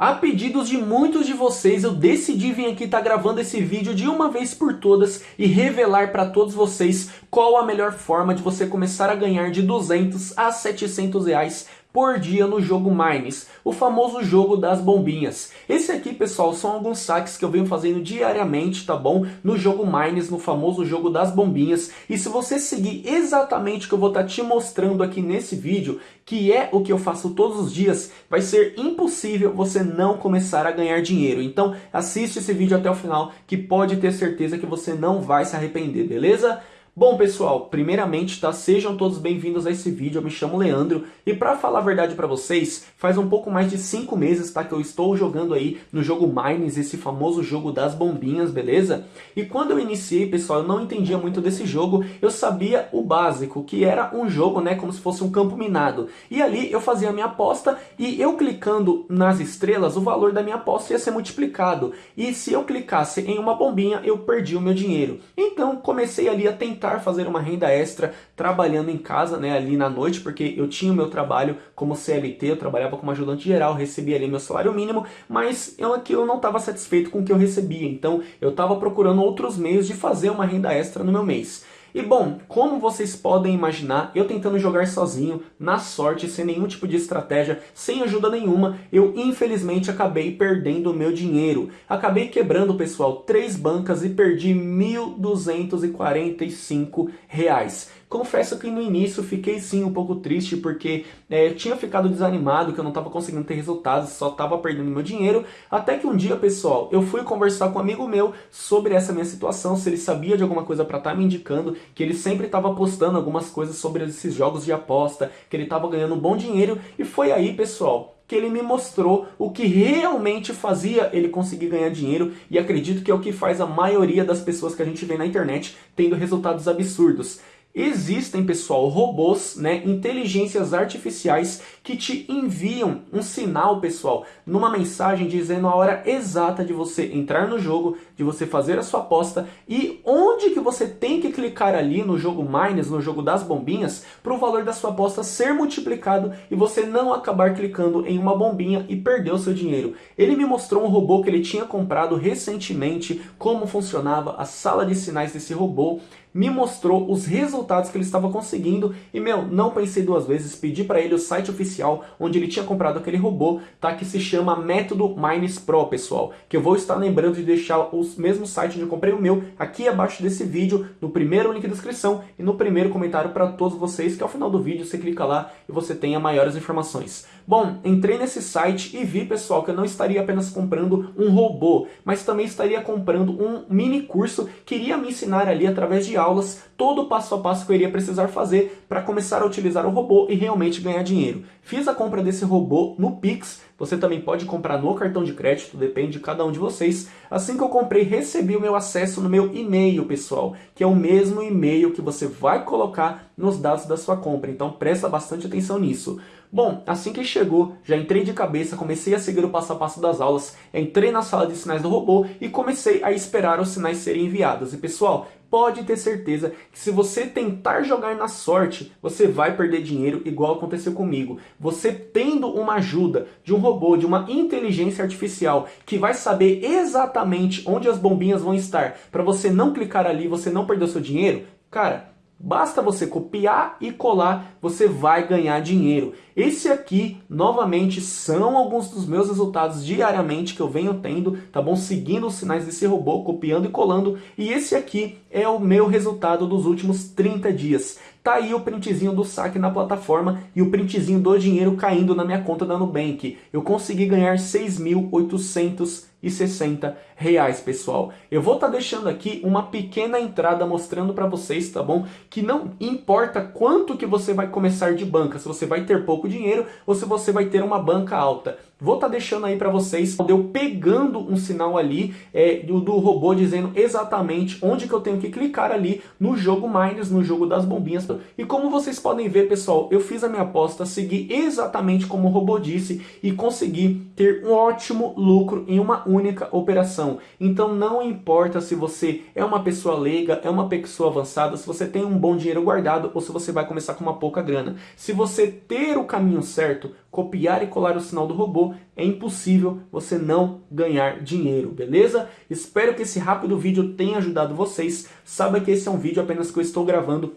A pedidos de muitos de vocês, eu decidi vir aqui estar tá gravando esse vídeo de uma vez por todas e revelar para todos vocês qual a melhor forma de você começar a ganhar de 200 a 700 reais por dia no jogo Mines, o famoso jogo das bombinhas. Esse aqui, pessoal, são alguns saques que eu venho fazendo diariamente, tá bom? No jogo Mines, no famoso jogo das bombinhas. E se você seguir exatamente o que eu vou estar tá te mostrando aqui nesse vídeo, que é o que eu faço todos os dias, vai ser impossível você não começar a ganhar dinheiro. Então, assiste esse vídeo até o final, que pode ter certeza que você não vai se arrepender, beleza? Bom pessoal, primeiramente tá, sejam todos bem-vindos a esse vídeo, eu me chamo Leandro e para falar a verdade para vocês, faz um pouco mais de 5 meses tá, que eu estou jogando aí no jogo Mines, esse famoso jogo das bombinhas, beleza? E quando eu iniciei pessoal, eu não entendia muito desse jogo, eu sabia o básico, que era um jogo né, como se fosse um campo minado. E ali eu fazia a minha aposta e eu clicando nas estrelas, o valor da minha aposta ia ser multiplicado. E se eu clicasse em uma bombinha, eu perdi o meu dinheiro. Então comecei ali a tentar tentar fazer uma renda extra trabalhando em casa, né, ali na noite, porque eu tinha o meu trabalho como CLT, eu trabalhava como ajudante geral, recebia ali meu salário mínimo, mas eu aquilo não estava satisfeito com o que eu recebia, então eu estava procurando outros meios de fazer uma renda extra no meu mês. E bom, como vocês podem imaginar, eu tentando jogar sozinho, na sorte, sem nenhum tipo de estratégia, sem ajuda nenhuma, eu infelizmente acabei perdendo o meu dinheiro. Acabei quebrando, pessoal, três bancas e perdi R$ 1.245. Confesso que no início fiquei sim um pouco triste porque é, tinha ficado desanimado, que eu não estava conseguindo ter resultados, só estava perdendo meu dinheiro. Até que um dia, pessoal, eu fui conversar com um amigo meu sobre essa minha situação, se ele sabia de alguma coisa para estar tá me indicando, que ele sempre estava postando algumas coisas sobre esses jogos de aposta, que ele estava ganhando um bom dinheiro. E foi aí, pessoal, que ele me mostrou o que realmente fazia ele conseguir ganhar dinheiro e acredito que é o que faz a maioria das pessoas que a gente vê na internet tendo resultados absurdos. Existem, pessoal, robôs, né, inteligências artificiais que te enviam um sinal, pessoal, numa mensagem dizendo a hora exata de você entrar no jogo, de você fazer a sua aposta e onde que você tem que clicar ali no jogo Mines, no jogo das bombinhas, para o valor da sua aposta ser multiplicado e você não acabar clicando em uma bombinha e perder o seu dinheiro. Ele me mostrou um robô que ele tinha comprado recentemente, como funcionava a sala de sinais desse robô, me mostrou os resultados que ele estava conseguindo e, meu, não pensei duas vezes, pedi para ele o site oficial onde ele tinha comprado aquele robô, tá? Que se chama Método Mines Pro, pessoal. Que eu vou estar lembrando de deixar o mesmo site onde eu comprei o meu aqui abaixo desse vídeo, no primeiro link da descrição e no primeiro comentário para todos vocês, que ao final do vídeo você clica lá e você tenha maiores informações. Bom, entrei nesse site e vi, pessoal, que eu não estaria apenas comprando um robô, mas também estaria comprando um mini curso que iria me ensinar ali através de aulas todo o passo a passo que eu iria precisar fazer para começar a utilizar o robô e realmente ganhar dinheiro. Fiz a compra desse robô no Pix, você também pode comprar no cartão de crédito, depende de cada um de vocês. Assim que eu comprei, recebi o meu acesso no meu e-mail, pessoal, que é o mesmo e-mail que você vai colocar nos dados da sua compra, então presta bastante atenção nisso. Bom, assim que chegou, já entrei de cabeça, comecei a seguir o passo a passo das aulas, entrei na sala de sinais do robô e comecei a esperar os sinais serem enviados. E pessoal, pode ter certeza que se você tentar jogar na sorte, você vai perder dinheiro igual aconteceu comigo. Você tendo uma ajuda de um robô, de uma inteligência artificial que vai saber exatamente onde as bombinhas vão estar para você não clicar ali, você não perder o seu dinheiro, cara, Basta você copiar e colar, você vai ganhar dinheiro. Esse aqui, novamente, são alguns dos meus resultados diariamente que eu venho tendo, tá bom? Seguindo os sinais desse robô, copiando e colando. E esse aqui é o meu resultado dos últimos 30 dias. Tá aí o printzinho do saque na plataforma e o printzinho do dinheiro caindo na minha conta da Nubank. Eu consegui ganhar 6.800 e 60 reais, pessoal. Eu vou estar tá deixando aqui uma pequena entrada mostrando para vocês, tá bom? Que não importa quanto que você vai começar de banca, se você vai ter pouco dinheiro ou se você vai ter uma banca alta. Vou estar tá deixando aí para vocês, eu pegando um sinal ali é, do, do, robô dizendo exatamente onde que eu tenho que clicar ali no jogo Miners, no jogo das bombinhas. E como vocês podem ver, pessoal, eu fiz a minha aposta, segui exatamente como o robô disse e consegui ter um ótimo lucro em uma única operação. Então não importa se você é uma pessoa leiga, é uma pessoa avançada, se você tem um bom dinheiro guardado ou se você vai começar com uma pouca grana. Se você ter o caminho certo, copiar e colar o sinal do robô, é impossível você não ganhar dinheiro, beleza? Espero que esse rápido vídeo tenha ajudado vocês. Saiba que esse é um vídeo apenas que eu estou gravando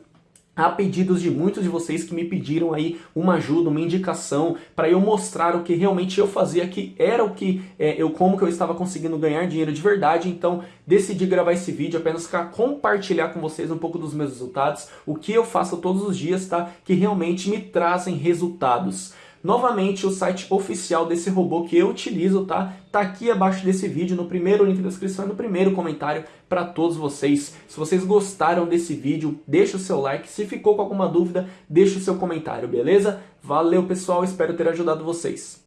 a pedidos de muitos de vocês que me pediram aí uma ajuda, uma indicação para eu mostrar o que realmente eu fazia, que era o que é, eu como que eu estava conseguindo ganhar dinheiro de verdade. Então decidi gravar esse vídeo apenas para compartilhar com vocês um pouco dos meus resultados, o que eu faço todos os dias, tá? Que realmente me trazem resultados. Novamente, o site oficial desse robô que eu utilizo, tá? Tá aqui abaixo desse vídeo, no primeiro link da descrição e no primeiro comentário para todos vocês. Se vocês gostaram desse vídeo, deixa o seu like. Se ficou com alguma dúvida, deixa o seu comentário, beleza? Valeu, pessoal. Espero ter ajudado vocês.